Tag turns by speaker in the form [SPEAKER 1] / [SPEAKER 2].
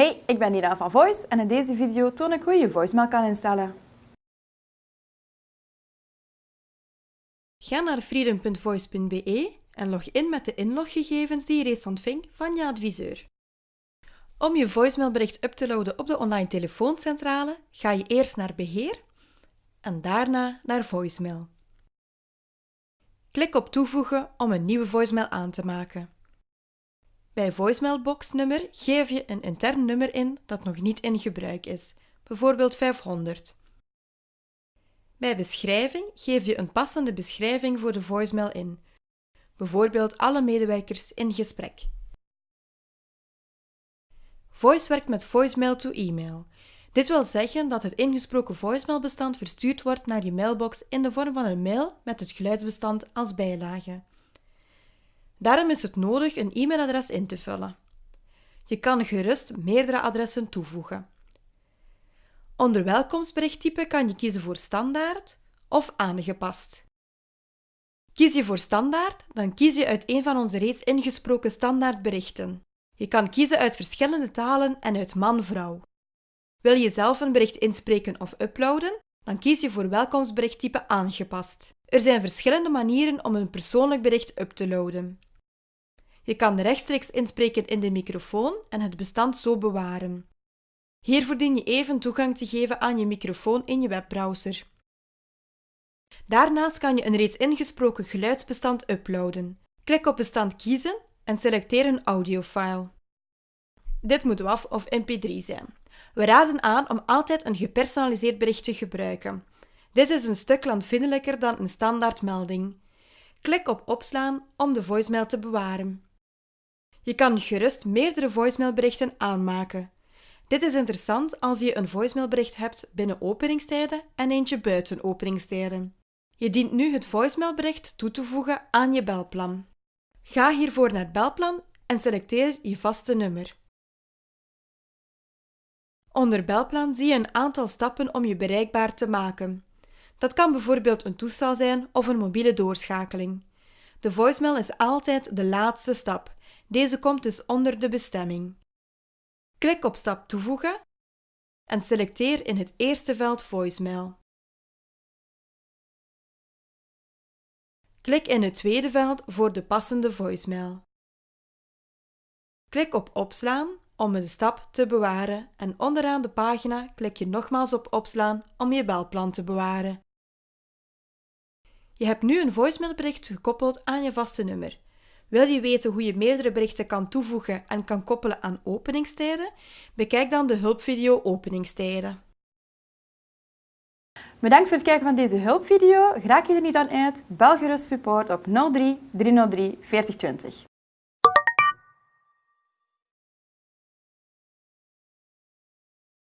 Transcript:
[SPEAKER 1] Hey, ik ben Nina van Voice en in deze video toon ik hoe je je voicemail kan instellen. Ga naar freedom.voice.be en log in met de inloggegevens die je reeds ontving van je adviseur. Om je voicemailbericht up te loaden op de online telefooncentrale ga je eerst naar Beheer en daarna naar Voicemail. Klik op Toevoegen om een nieuwe voicemail aan te maken. Bij voicemailbox-nummer geef je een intern nummer in dat nog niet in gebruik is, bijvoorbeeld 500. Bij beschrijving geef je een passende beschrijving voor de voicemail in, bijvoorbeeld alle medewerkers in gesprek. Voice werkt met voicemail to e-mail. Dit wil zeggen dat het ingesproken voicemailbestand verstuurd wordt naar je mailbox in de vorm van een mail met het geluidsbestand als bijlage. Daarom is het nodig een e-mailadres in te vullen. Je kan gerust meerdere adressen toevoegen. Onder welkomstberichttype kan je kiezen voor standaard of aangepast. Kies je voor standaard, dan kies je uit een van onze reeds ingesproken standaardberichten. Je kan kiezen uit verschillende talen en uit man-vrouw. Wil je zelf een bericht inspreken of uploaden, dan kies je voor welkomstberichttype aangepast. Er zijn verschillende manieren om een persoonlijk bericht up te loaden. Je kan rechtstreeks inspreken in de microfoon en het bestand zo bewaren. Hiervoor dien je even toegang te geven aan je microfoon in je webbrowser. Daarnaast kan je een reeds ingesproken geluidsbestand uploaden. Klik op bestand kiezen en selecteer een audiofile. Dit moet WAV of mp3 zijn. We raden aan om altijd een gepersonaliseerd bericht te gebruiken. Dit is een stuk landvriendelijker dan een standaard melding. Klik op opslaan om de voicemail te bewaren. Je kan gerust meerdere voicemailberichten aanmaken. Dit is interessant als je een voicemailbericht hebt binnen openingstijden en eentje buiten openingstijden. Je dient nu het voicemailbericht toe te voegen aan je belplan. Ga hiervoor naar Belplan en selecteer je vaste nummer. Onder Belplan zie je een aantal stappen om je bereikbaar te maken. Dat kan bijvoorbeeld een toestel zijn of een mobiele doorschakeling. De voicemail is altijd de laatste stap deze komt dus onder de bestemming. Klik op stap toevoegen en selecteer in het eerste veld voicemail. Klik in het tweede veld voor de passende voicemail. Klik op opslaan om de stap te bewaren en onderaan de pagina klik je nogmaals op opslaan om je belplan te bewaren. Je hebt nu een voicemailbericht gekoppeld aan je vaste nummer. Wil je weten hoe je meerdere berichten kan toevoegen en kan koppelen aan openingstijden? Bekijk dan de hulpvideo Openingstijden. Bedankt voor het kijken van deze hulpvideo. Raak je er niet aan uit? Bel gerust support op 03 303 4020.